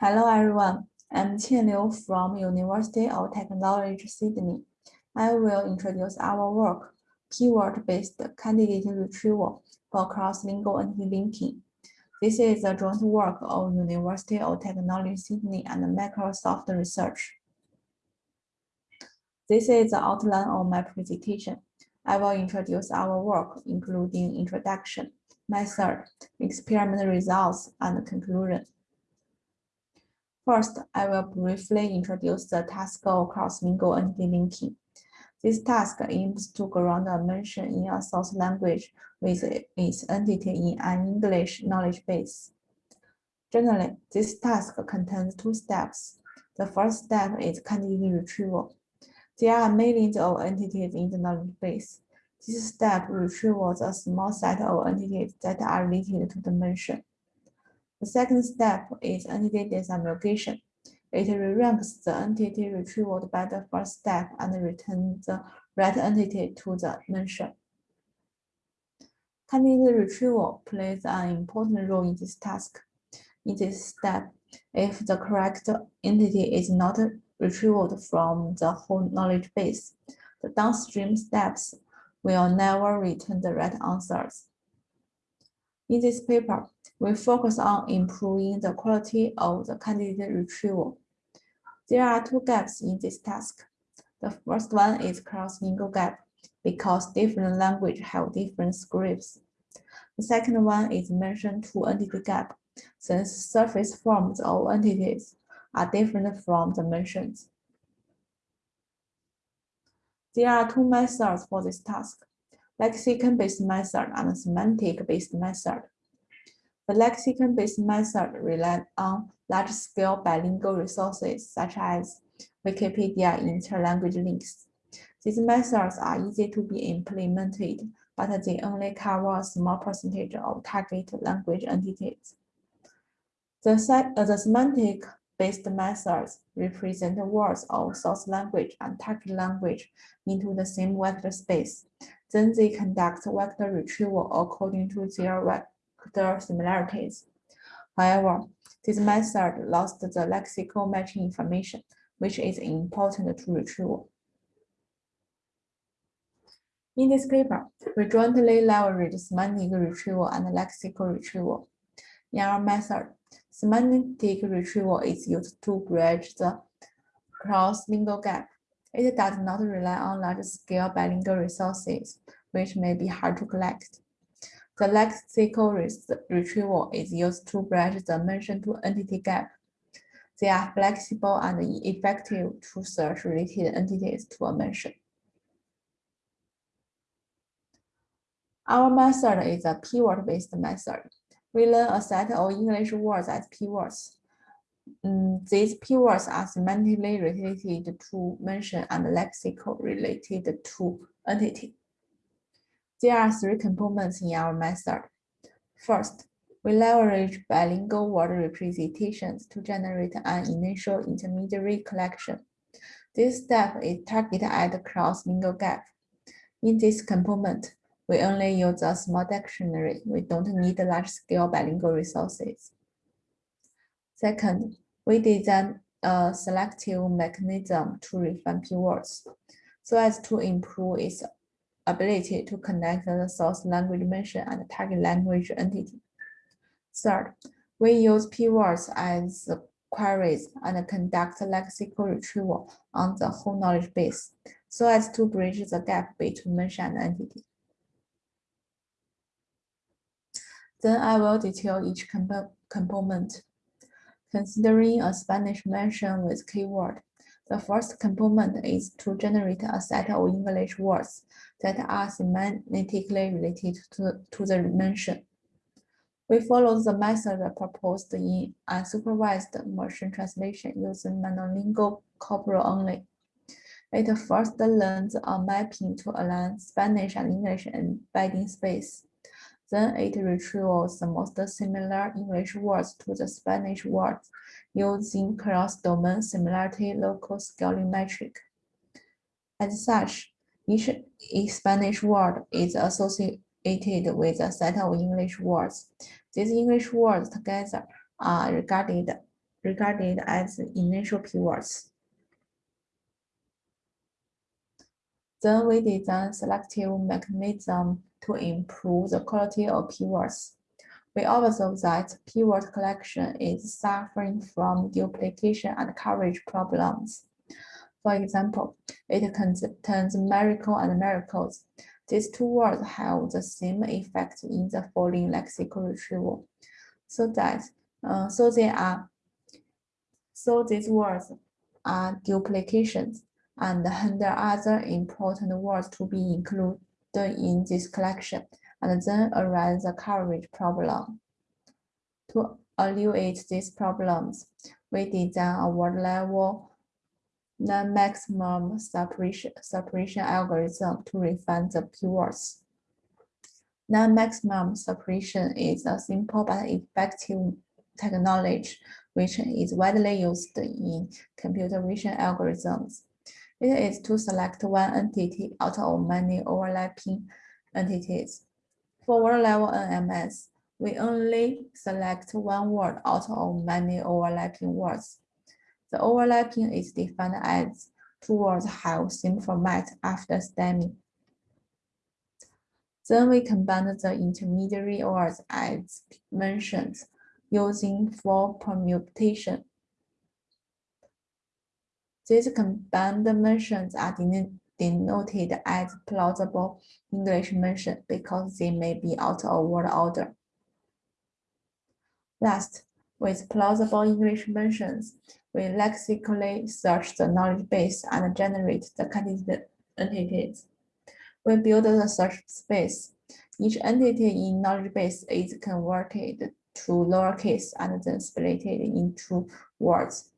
Hello everyone, I'm Qian Liu from University of Technology Sydney. I will introduce our work, Keyword-Based Candidate Retrieval for Cross-Lingual Entity Linking. This is a joint work of University of Technology Sydney and Microsoft Research. This is the outline of my presentation. I will introduce our work, including introduction, method, experiment results, and conclusion. First, I will briefly introduce the task of cross-lingual entity linking. This task aims to ground a mention in a source language with its entity in an English knowledge base. Generally, this task contains two steps. The first step is candidate retrieval. There are millions of entities in the knowledge base. This step retrieves a small set of entities that are related to the mention. The second step is entity disambiguation. It re-ranks the entity retrieved by the first step and returns the right entity to the mention. Candidate retrieval plays an important role in this task. In this step, if the correct entity is not retrieved from the whole knowledge base, the downstream steps will never return the right answers. In this paper, we focus on improving the quality of the candidate retrieval. There are two gaps in this task. The first one is cross-lingual gap because different languages have different scripts. The second one is mention to entity gap since surface forms of entities are different from the mentions. There are two methods for this task lexicon-based method and semantic-based method. The lexicon-based method relies on large-scale bilingual resources such as Wikipedia interlanguage links. These methods are easy to be implemented, but they only cover a small percentage of target language entities. The, uh, the semantic based methods represent words of source language and target language into the same vector space. Then they conduct vector retrieval according to their vector similarities. However, this method lost the lexical matching information, which is important to retrieval. In this paper, we jointly leverage semantic retrieval and lexical retrieval. In our method, semantic retrieval is used to bridge the cross-lingual gap it does not rely on large-scale bilingual resources, which may be hard to collect. The lexical retrieval is used to bridge the mention-to-entity gap. They are flexible and effective to search related entities to a mention. Our method is a keyword-based method. We learn a set of English words as keywords. Mm, these keywords are semantically related to mention and lexical related to entity. There are three components in our method. First, we leverage bilingual word representations to generate an initial intermediary collection. This step is targeted at the cross-lingual gap. In this component, we only use a small dictionary. We don't need large-scale bilingual resources. Second, we design a selective mechanism to refine keywords so as to improve its ability to connect the source language mention and target language entity. Third, we use keywords as queries and conduct lexical retrieval on the whole knowledge base so as to bridge the gap between mention and entity. Then I will detail each comp component Considering a Spanish mention with keyword, the first component is to generate a set of English words that are semantically related to, to the mention. We follow the method proposed in unsupervised machine translation using monolingual corpora only. It first learns a mapping to align Spanish and English embedding space. Then it retrieves the most similar English words to the Spanish words using cross-domain similarity local scaling metric. As such, each Spanish word is associated with a set of English words. These English words together are regarded regarded as initial keywords. Then we design selective mechanism to improve the quality of keywords. We observe that keyword collection is suffering from duplication and coverage problems. For example, it contains miracle and miracles. These two words have the same effect in the following lexical retrieval, so that uh, so they are so these words are duplications and hinder other important words to be included in this collection, and then arise the coverage problem. To alleviate these problems, we design a word level non-maximum suppression, suppression algorithm to refine the keywords. Non-maximum suppression is a simple but effective technology which is widely used in computer vision algorithms. It is to select one entity out of many overlapping entities. For word level NMS, we only select one word out of many overlapping words. The overlapping is defined as two words have same format after stemming. Then we combine the intermediary words as mentioned using for permutation. These combined mentions are denoted as plausible English mention because they may be out of word order. Last, with plausible English mentions, we lexically search the knowledge base and generate the candidate entities. We build the search space. Each entity in knowledge base is converted to lowercase and then split it into words.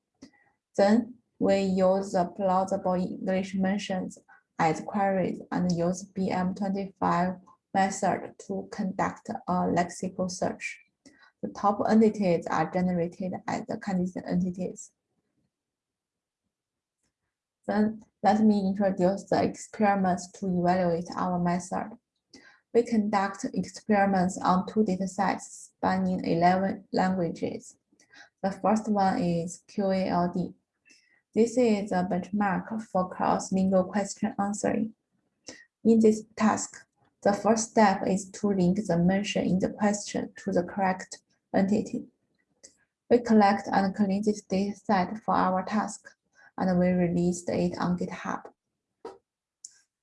Then we use the plausible English mentions as queries and use BM25 method to conduct a lexical search. The top entities are generated as the candidate entities. Then let me introduce the experiments to evaluate our method. We conduct experiments on two datasets spanning 11 languages. The first one is QALD. This is a benchmark for cross-lingual question answering. In this task, the first step is to link the mention in the question to the correct entity. We collect and clean this dataset for our task and we released it on GitHub.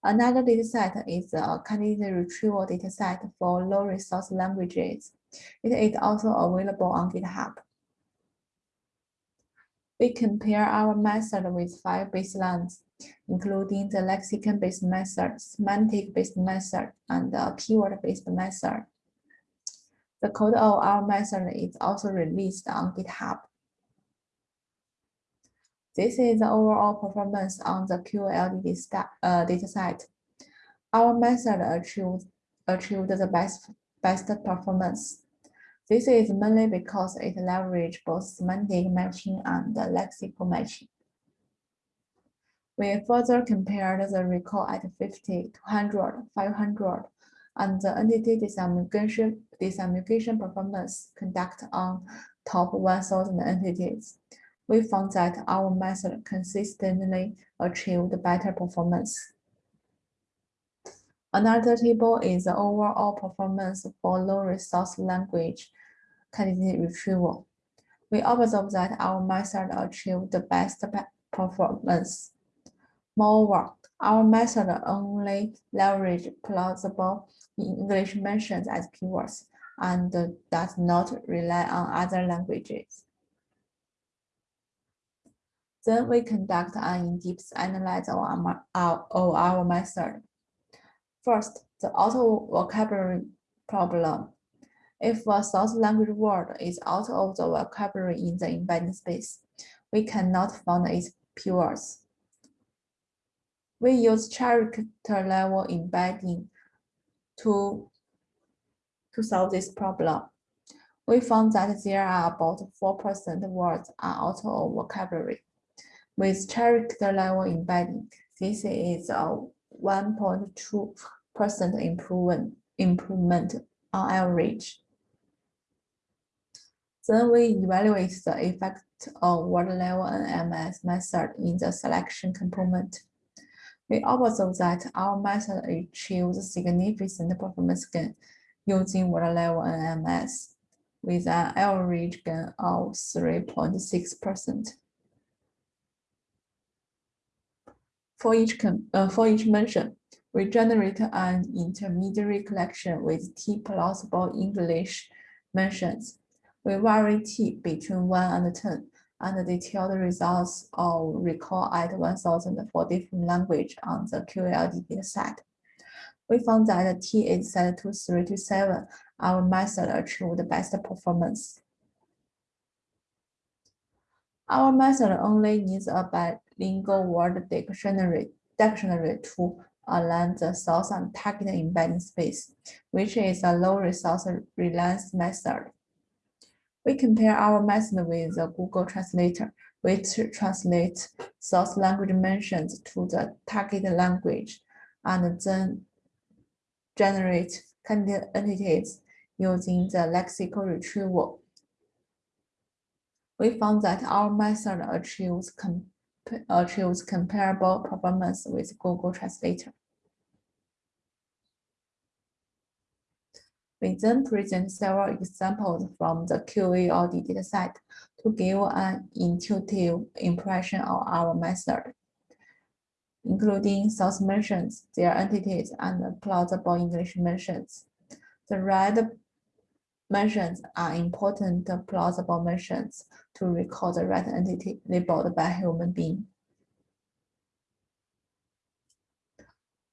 Another dataset is a candidate retrieval dataset for low resource languages. It is also available on GitHub. We compare our method with five baselines, including the lexicon-based method, semantic-based method, and the keyword-based method. The code of our method is also released on GitHub. This is the overall performance on the QALD uh, dataset. Our method achieved, achieved the best, best performance. This is mainly because it leverages both semantic matching and lexical matching. We further compared the recall at 50, 200, 500, and the entity disambiguation, disambiguation performance conduct on top 1,000 entities we found that our method consistently achieved better performance. Another table is the overall performance for low resource language candidate retrieval. We observe that our method achieved the best performance. Moreover, our method only leverage plausible English mentions as keywords and does not rely on other languages. Then we conduct an in-depth analysis of our, of our method. First, the out of vocabulary problem. If a source language word is out of the vocabulary in the embedding space, we cannot find its keywords. We use character level embedding to, to solve this problem. We found that there are about 4% words are out of vocabulary. With character level embedding, this is a 1.2% improvement, improvement on average. Then we evaluate the effect of word level NMS method in the selection component. We observe that our method achieves significant performance gain using word level NMS with an average gain of 3.6%. For each, uh, for each mention, we generate an intermediary collection with T plausible English mentions we vary t between 1 and 10 and detail the results of recall at 1000 for different language on the QALD dataset. We found that t is set to 3 to 7. Our method achieved the best performance. Our method only needs a bilingual word dictionary, dictionary to align the source and target embedding space, which is a low resource reliance method. We compare our method with the Google Translator, which translates source language mentions to the target language and then generate candidate entities using the lexical retrieval. We found that our method achieves, achieves comparable performance with Google Translator. We then present several examples from the QALD dataset to give an intuitive impression of our method, including source mentions, their entities, and plausible English mentions. The red mentions are important plausible mentions to recall the right entity labeled by human being.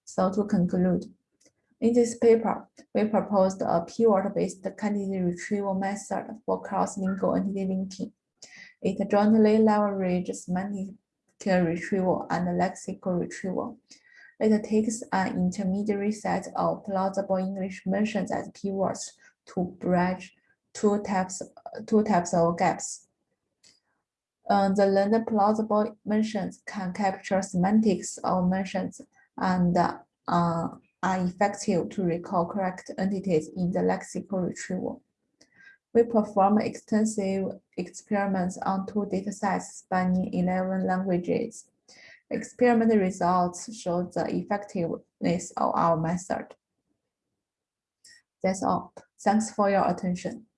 So to conclude, in this paper, we proposed a keyword-based candidate retrieval method for cross-lingual entity linking. It jointly leverages semantic retrieval and lexical retrieval. It takes an intermediary set of plausible English mentions as keywords to bridge two types, two types of gaps. Uh, the learned plausible mentions can capture semantics of mentions and uh, are effective to recall correct entities in the lexical retrieval. We perform extensive experiments on two datasets spanning 11 languages. Experiment results show the effectiveness of our method. That's all. Thanks for your attention.